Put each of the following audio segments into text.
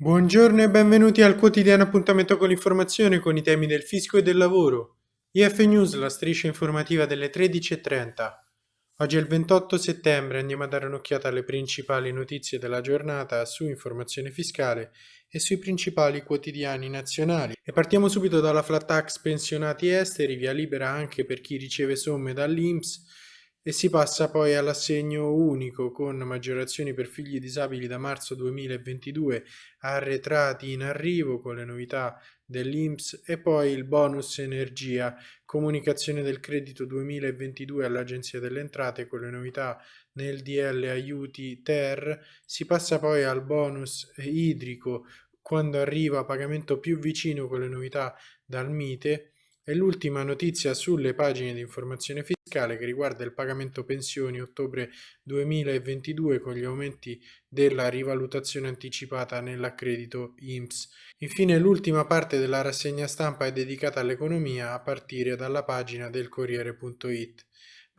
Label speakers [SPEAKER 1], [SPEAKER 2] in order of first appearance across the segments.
[SPEAKER 1] Buongiorno e benvenuti al quotidiano appuntamento con l'informazione con i temi del fisco e del lavoro. IF News, la striscia informativa delle 13.30. Oggi è il 28 settembre, andiamo a dare un'occhiata alle principali notizie della giornata su informazione fiscale e sui principali quotidiani nazionali. E partiamo subito dalla flat tax pensionati esteri, via libera anche per chi riceve somme dall'INPS e si passa poi all'assegno unico con maggiorazioni per figli disabili da marzo 2022 arretrati in arrivo con le novità dell'INPS e poi il bonus energia, comunicazione del credito 2022 all'Agenzia delle Entrate con le novità nel DL aiuti ter, si passa poi al bonus idrico quando arriva pagamento più vicino con le novità dal MITE e l'ultima notizia sulle pagine di informazione fiscale che riguarda il pagamento pensioni ottobre 2022 con gli aumenti della rivalutazione anticipata nell'accredito INPS. Infine l'ultima parte della rassegna stampa è dedicata all'economia a partire dalla pagina del Corriere.it.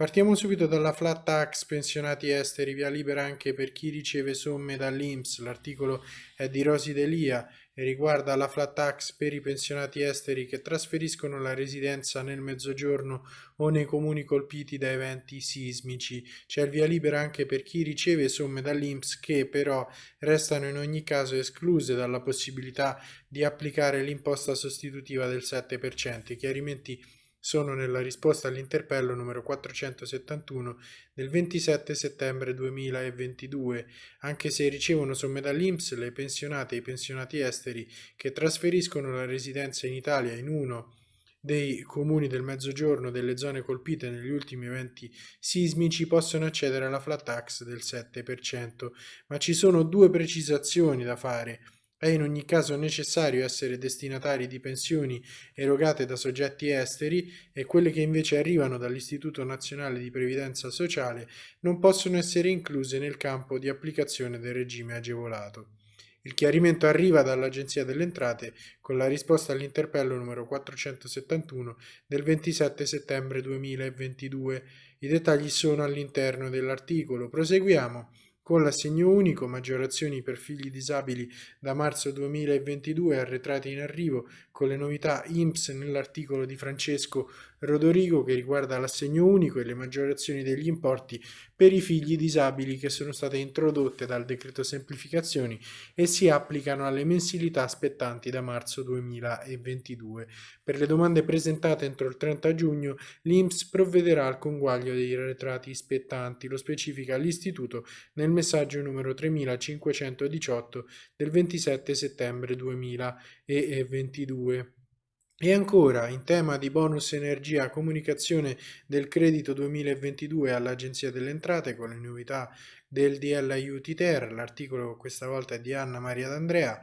[SPEAKER 1] Partiamo subito dalla flat tax pensionati esteri, via libera anche per chi riceve somme dall'INPS. L'articolo è di Rosi Delia e riguarda la flat tax per i pensionati esteri che trasferiscono la residenza nel mezzogiorno o nei comuni colpiti da eventi sismici. C'è il via libera anche per chi riceve somme dall'INPS che però restano in ogni caso escluse dalla possibilità di applicare l'imposta sostitutiva del 7%. I chiarimenti sono nella risposta all'interpello numero 471 del 27 settembre 2022, anche se ricevono somme dall'Inps le pensionate e i pensionati esteri che trasferiscono la residenza in Italia in uno dei comuni del mezzogiorno delle zone colpite negli ultimi eventi sismici possono accedere alla flat tax del 7%, ma ci sono due precisazioni da fare. È in ogni caso necessario essere destinatari di pensioni erogate da soggetti esteri e quelle che invece arrivano dall'Istituto Nazionale di Previdenza Sociale non possono essere incluse nel campo di applicazione del regime agevolato. Il chiarimento arriva dall'Agenzia delle Entrate con la risposta all'interpello numero 471 del 27 settembre 2022. I dettagli sono all'interno dell'articolo. Proseguiamo con l'assegno unico, maggiorazioni per figli disabili da marzo 2022 arretrati in arrivo, con le novità INPS nell'articolo di Francesco Rodorigo che riguarda l'assegno unico e le maggiorazioni degli importi per i figli disabili che sono state introdotte dal decreto semplificazioni e si applicano alle mensilità spettanti da marzo 2022. Per le domande presentate entro il 30 giugno l'INPS provvederà al conguaglio dei arretrati spettanti, lo specifica l'Istituto nel messaggio numero 3518 del 27 settembre 2022. E ancora, in tema di bonus energia comunicazione del credito 2022 all'Agenzia delle Entrate con le novità del DL Aiuti Ter, l'articolo questa volta è di Anna Maria D'Andrea,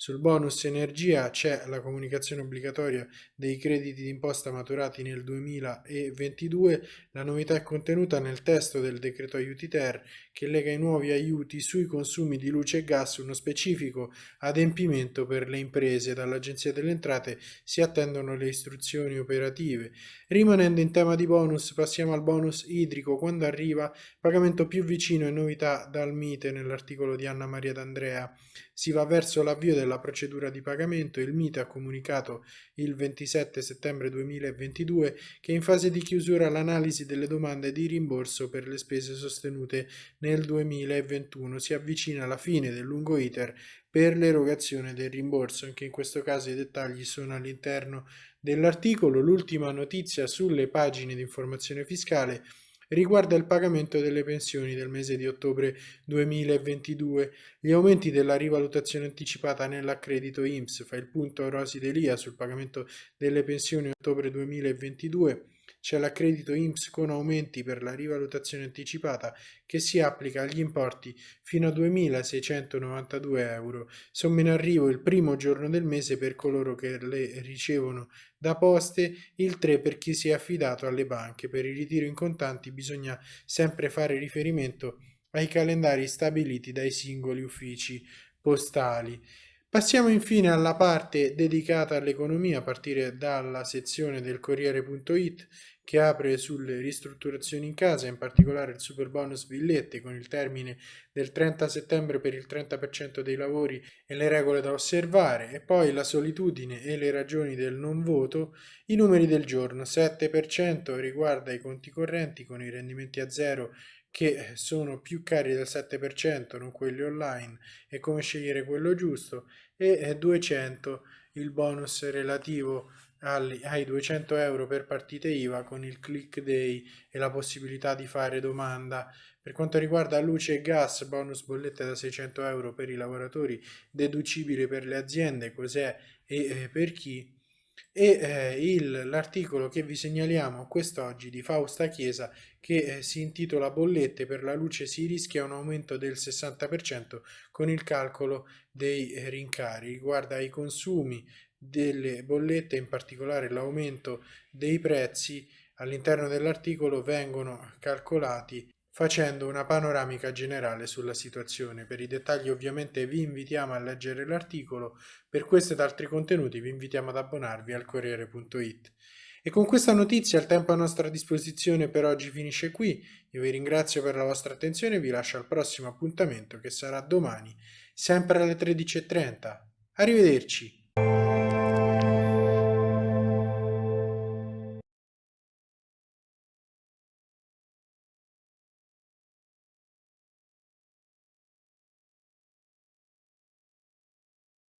[SPEAKER 1] sul bonus energia c'è la comunicazione obbligatoria dei crediti d'imposta maturati nel 2022. La novità è contenuta nel testo del decreto aiuti ter che lega i nuovi aiuti sui consumi di luce e gas uno specifico adempimento per le imprese. Dall'Agenzia delle Entrate si attendono le istruzioni operative. Rimanendo in tema di bonus, passiamo al bonus idrico. Quando arriva pagamento più vicino e novità dal Mite nell'articolo di Anna Maria D'Andrea. Si va verso l'avvio della procedura di pagamento. Il Mite ha comunicato il 27 settembre 2022 che è in fase di chiusura l'analisi delle domande di rimborso per le spese sostenute nel 2021. Si avvicina alla fine del lungo iter per l'erogazione del rimborso. Anche in questo caso i dettagli sono all'interno dell'articolo. L'ultima notizia sulle pagine di informazione fiscale riguarda il pagamento delle pensioni del mese di ottobre 2022. Gli aumenti della rivalutazione anticipata nell'accredito IMSS fa il punto Rosi Delia sul pagamento delle pensioni ottobre 2022 c'è l'accredito INPS con aumenti per la rivalutazione anticipata che si applica agli importi fino a 2.692 euro. Somme in arrivo il primo giorno del mese per coloro che le ricevono da poste, il 3 per chi si è affidato alle banche. Per il ritiro in contanti bisogna sempre fare riferimento ai calendari stabiliti dai singoli uffici postali. Passiamo infine alla parte dedicata all'economia a partire dalla sezione del Corriere.it che apre sulle ristrutturazioni in casa, in particolare il super bonus villette con il termine del 30 settembre per il 30% dei lavori e le regole da osservare e poi la solitudine e le ragioni del non voto, i numeri del giorno. 7% riguarda i conti correnti con i rendimenti a zero che sono più cari del 7%, non quelli online, e come scegliere quello giusto, e 200 il bonus relativo ai 200 euro per partite IVA con il click day e la possibilità di fare domanda. Per quanto riguarda luce e gas, bonus bollette da 600 euro per i lavoratori, deducibile per le aziende, cos'è e eh, per chi e eh, l'articolo che vi segnaliamo quest'oggi di Fausta Chiesa che eh, si intitola Bollette per la luce si rischia un aumento del 60% con il calcolo dei eh, rincari. Riguarda i consumi delle bollette, in particolare l'aumento dei prezzi all'interno dell'articolo vengono calcolati facendo una panoramica generale sulla situazione. Per i dettagli ovviamente vi invitiamo a leggere l'articolo, per questo ed altri contenuti vi invitiamo ad abbonarvi al Corriere.it. E con questa notizia il tempo a nostra disposizione per oggi finisce qui, io vi ringrazio per la vostra attenzione e vi lascio al prossimo appuntamento che sarà domani, sempre alle 13.30. Arrivederci!